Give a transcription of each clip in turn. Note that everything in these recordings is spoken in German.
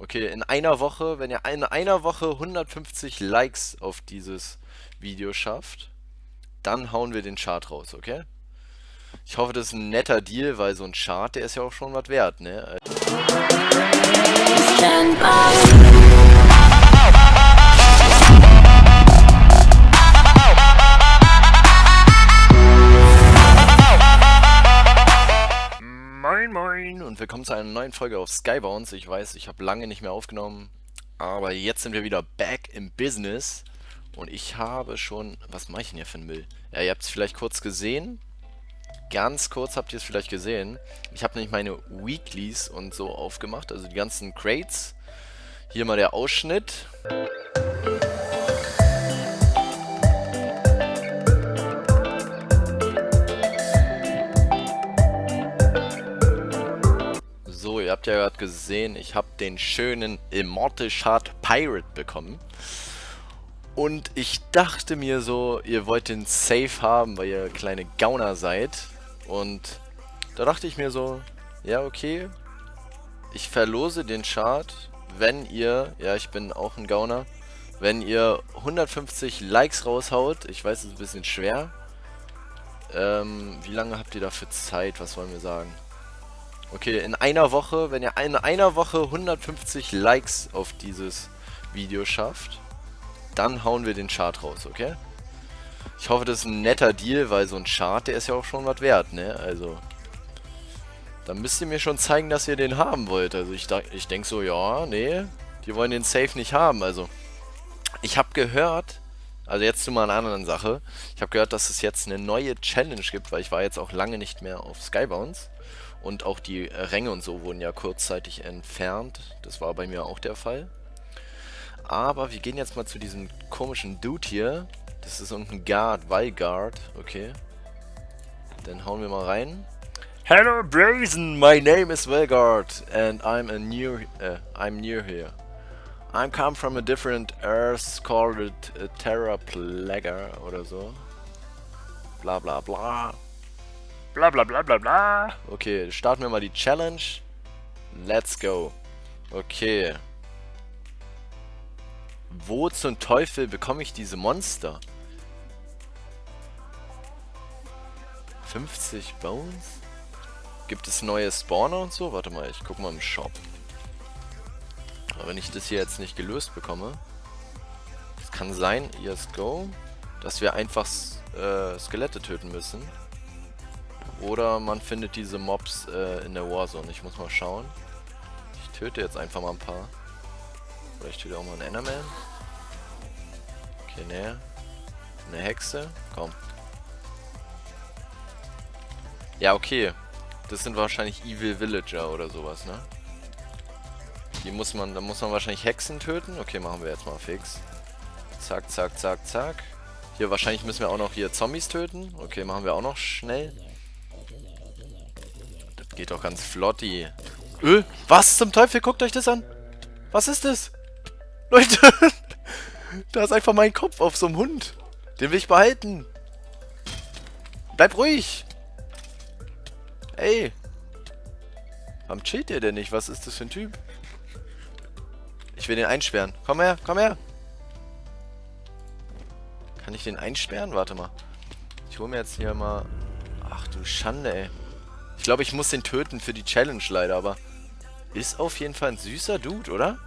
Okay, in einer Woche, wenn ihr in einer Woche 150 Likes auf dieses Video schafft, dann hauen wir den Chart raus, okay? Ich hoffe, das ist ein netter Deal, weil so ein Chart, der ist ja auch schon was wert, ne? Willkommen zu einer neuen Folge auf Skybounce. Ich weiß, ich habe lange nicht mehr aufgenommen, aber jetzt sind wir wieder back im Business und ich habe schon... Was mache ich denn hier für ein Müll? Ja, ihr habt es vielleicht kurz gesehen. Ganz kurz habt ihr es vielleicht gesehen. Ich habe nämlich meine Weeklies und so aufgemacht, also die ganzen Crates. Hier mal der Ausschnitt. Ihr habt ja gerade gesehen, ich habe den schönen Immortal Shard Pirate bekommen. Und ich dachte mir so, ihr wollt den Safe haben, weil ihr kleine Gauner seid. Und da dachte ich mir so, ja okay, ich verlose den Chart, wenn ihr, ja ich bin auch ein Gauner, wenn ihr 150 Likes raushaut. Ich weiß, es ist ein bisschen schwer. Ähm, wie lange habt ihr dafür Zeit? Was wollen wir sagen? Okay, in einer Woche, wenn ihr in einer Woche 150 Likes auf dieses Video schafft, dann hauen wir den Chart raus, okay? Ich hoffe, das ist ein netter Deal, weil so ein Chart, der ist ja auch schon was wert, ne? Also, dann müsst ihr mir schon zeigen, dass ihr den haben wollt. Also ich, ich denke so, ja, nee, die wollen den Safe nicht haben. Also, ich habe gehört, also jetzt zu mal einer anderen Sache. Ich habe gehört, dass es jetzt eine neue Challenge gibt, weil ich war jetzt auch lange nicht mehr auf Skybounce. Und auch die Ränge und so wurden ja kurzzeitig entfernt. Das war bei mir auch der Fall. Aber wir gehen jetzt mal zu diesem komischen Dude hier. Das ist irgendein Guard, Valguard. Okay. Dann hauen wir mal rein. Hello Brazen, my name is Valguard and I'm a new uh, I'm new here. I'm come from a different earth called uh, Terra Plaga oder so. Bla bla bla. Bla bla bla bla bla. Okay, starten wir mal die Challenge. Let's go. Okay. Wo zum Teufel bekomme ich diese Monster? 50 Bones? Gibt es neue Spawner und so? Warte mal, ich gucke mal im Shop. Aber wenn ich das hier jetzt nicht gelöst bekomme, es kann sein, yes go, dass wir einfach äh, Skelette töten müssen. Oder man findet diese Mobs äh, in der Warzone. Ich muss mal schauen. Ich töte jetzt einfach mal ein paar. Oder ich töte auch mal einen Enderman. Okay, ne. Eine Hexe. Komm. Ja, okay. Das sind wahrscheinlich Evil Villager oder sowas, ne? Die muss man, da muss man wahrscheinlich Hexen töten. Okay, machen wir jetzt mal fix. Zack, zack, zack, zack. Hier, wahrscheinlich müssen wir auch noch hier Zombies töten. Okay, machen wir auch noch schnell. Das geht doch ganz flotti. Öh, was zum Teufel? Guckt euch das an. Was ist das? Leute, da ist einfach mein Kopf auf so einem Hund. Den will ich behalten. Bleib ruhig. Ey. Warum chillt ihr denn nicht? Was ist das für ein Typ? Ich will den einsperren. Komm her, komm her. Kann ich den einsperren? Warte mal. Ich hole mir jetzt hier mal... Ach du Schande, ey. Ich glaube, ich muss den töten für die Challenge leider, aber... Ist auf jeden Fall ein süßer Dude, oder?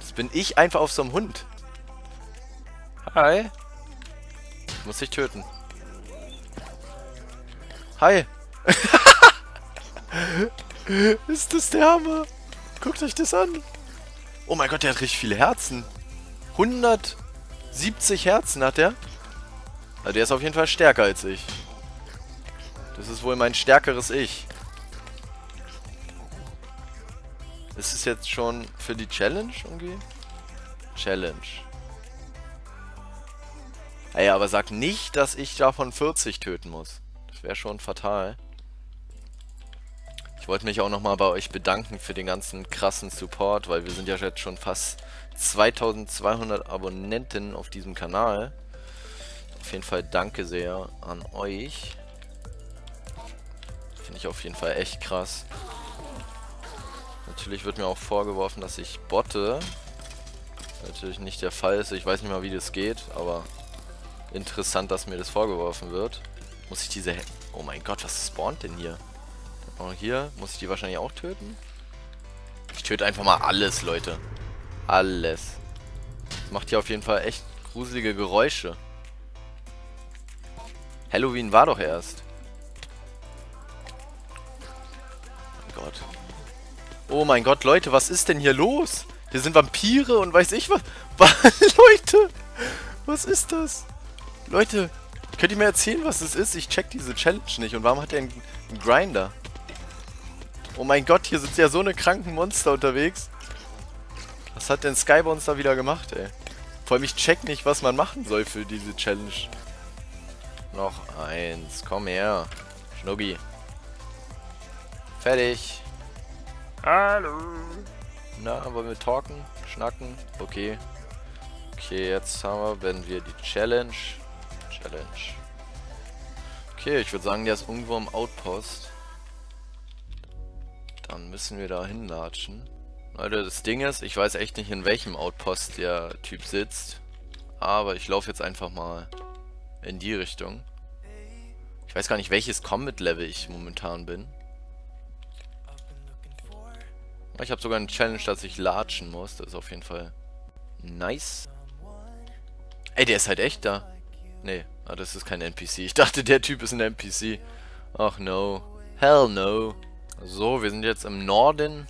Das bin ich einfach auf so einem Hund. Hi. Ich muss dich töten. Hi. Ist das der Hammer? Guckt euch das an. Oh mein Gott, der hat richtig viele Herzen. 170 Herzen hat der. Also der ist auf jeden Fall stärker als ich. Das ist wohl mein stärkeres Ich. Ist es jetzt schon für die Challenge irgendwie? Challenge. Ey, aber sag nicht, dass ich davon 40 töten muss. Das wäre schon fatal. Ich wollte mich auch nochmal bei euch bedanken für den ganzen krassen Support, weil wir sind ja jetzt schon fast 2200 Abonnenten auf diesem Kanal. Auf jeden Fall danke sehr an euch. Finde ich auf jeden Fall echt krass. Natürlich wird mir auch vorgeworfen, dass ich botte. Natürlich nicht der Fall ist. Ich weiß nicht mal, wie das geht, aber interessant, dass mir das vorgeworfen wird. Muss ich diese... Oh mein Gott, was spawnt denn hier? Oh, hier muss ich die wahrscheinlich auch töten? Ich töte einfach mal alles, Leute. Alles. Das macht hier auf jeden Fall echt gruselige Geräusche. Halloween war doch erst. Oh mein Gott. Oh mein Gott, Leute, was ist denn hier los? Hier sind Vampire und weiß ich was. Leute, was ist das? Leute, könnt ihr mir erzählen, was das ist? Ich check diese Challenge nicht. Und warum hat er einen, einen Grinder? Oh mein Gott, hier sind ja so eine kranken Monster unterwegs. Was hat denn Skymonster wieder gemacht, ey? Vor allem, ich check nicht, was man machen soll für diese Challenge. Noch eins. Komm her. Schnuggi. Fertig. Hallo. Na, wollen wir talken? Schnacken? Okay. Okay, jetzt haben wir, wenn wir die Challenge. Challenge. Okay, ich würde sagen, der ist irgendwo im Outpost. Dann müssen wir da hinlatschen. Leute, das Ding ist, ich weiß echt nicht, in welchem Outpost der Typ sitzt. Aber ich laufe jetzt einfach mal in die Richtung. Ich weiß gar nicht, welches Combat-Level ich momentan bin. Ich habe sogar eine Challenge, dass ich latschen muss. Das ist auf jeden Fall nice. Ey, der ist halt echt da. Nee, ah, das ist kein NPC. Ich dachte, der Typ ist ein NPC. Ach no. Hell no. So, wir sind jetzt im Norden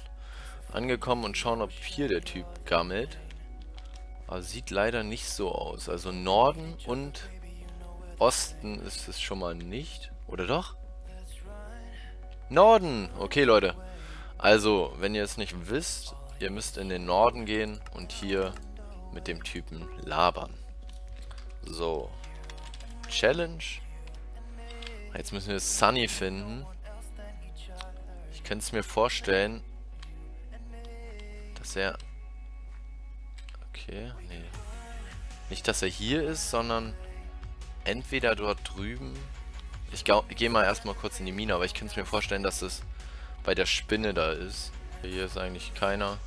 angekommen und schauen, ob hier der Typ gammelt. Aber sieht leider nicht so aus. Also Norden und Osten ist es schon mal nicht. Oder doch? Norden! Okay, Leute. Also, wenn ihr es nicht wisst, ihr müsst in den Norden gehen und hier mit dem Typen labern. So. Challenge. Jetzt müssen wir Sunny finden. Ich könnte es mir vorstellen, dass er... Okay, nee. Nicht, dass er hier ist, sondern entweder dort drüben... Ich gehe mal erstmal kurz in die Mine, aber ich könnte es mir vorstellen, dass es bei der Spinne da ist. Hier ist eigentlich keiner.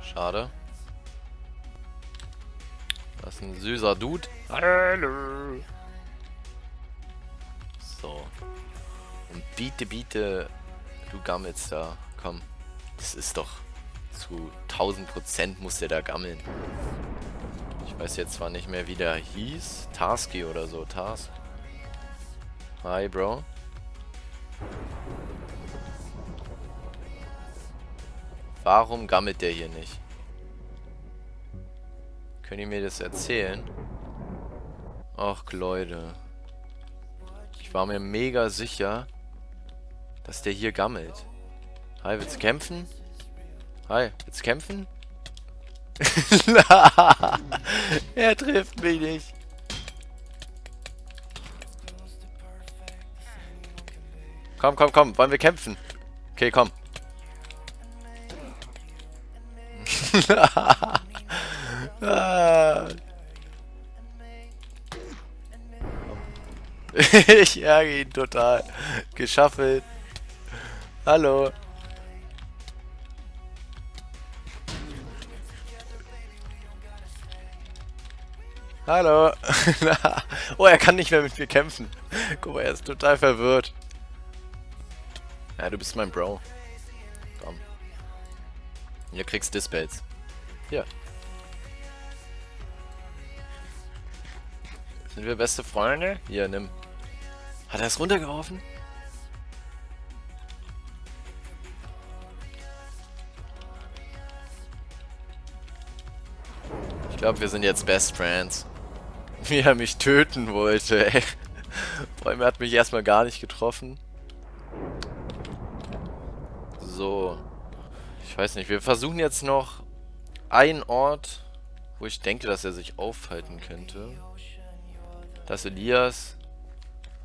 Schade. Das ist ein süßer Dude. Hallo. So. Und biete, biete, du gammelst da. Komm. Das ist doch zu 1000% muss der da gammeln. Ich weiß jetzt zwar nicht mehr, wie der hieß. Tasky oder so. Task. Hi, Bro. Warum gammelt der hier nicht? Könnt ihr mir das erzählen? Ach, Leute. Ich war mir mega sicher, dass der hier gammelt. Hi, willst du kämpfen? Hi, willst du kämpfen? er trifft mich nicht. Komm, komm, komm. Wollen wir kämpfen? Okay, komm. ich ärgere ihn total. Geschaffelt. Hallo. Hallo. oh, er kann nicht mehr mit mir kämpfen. Guck mal, er ist total verwirrt. Ja, du bist mein Bro. Komm. Hier kriegst Dispels. Hier. Sind wir beste Freunde? Hier, nimm. Hat er es runtergeworfen? Ich glaube, wir sind jetzt Best Friends. wie er mich töten wollte, ey. Vor allem, er hat mich erstmal gar nicht getroffen. So. Ich weiß nicht, wir versuchen jetzt noch einen Ort, wo ich denke, dass er sich aufhalten könnte. Das ist Elias.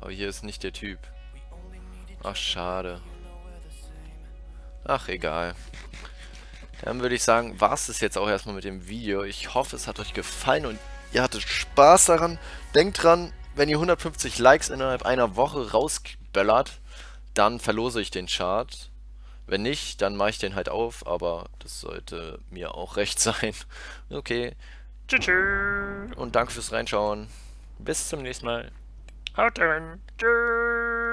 Aber hier ist nicht der Typ. Ach, schade. Ach, egal. Dann würde ich sagen, war es das jetzt auch erstmal mit dem Video. Ich hoffe, es hat euch gefallen und ihr hattet Spaß daran. Denkt dran, wenn ihr 150 Likes innerhalb einer Woche rausböllert, dann verlose ich den Chart. Wenn nicht, dann mache ich den halt auf, aber das sollte mir auch recht sein. Okay, Tschüss. und danke fürs Reinschauen. Bis zum nächsten Mal. Haut rein. Tschüss.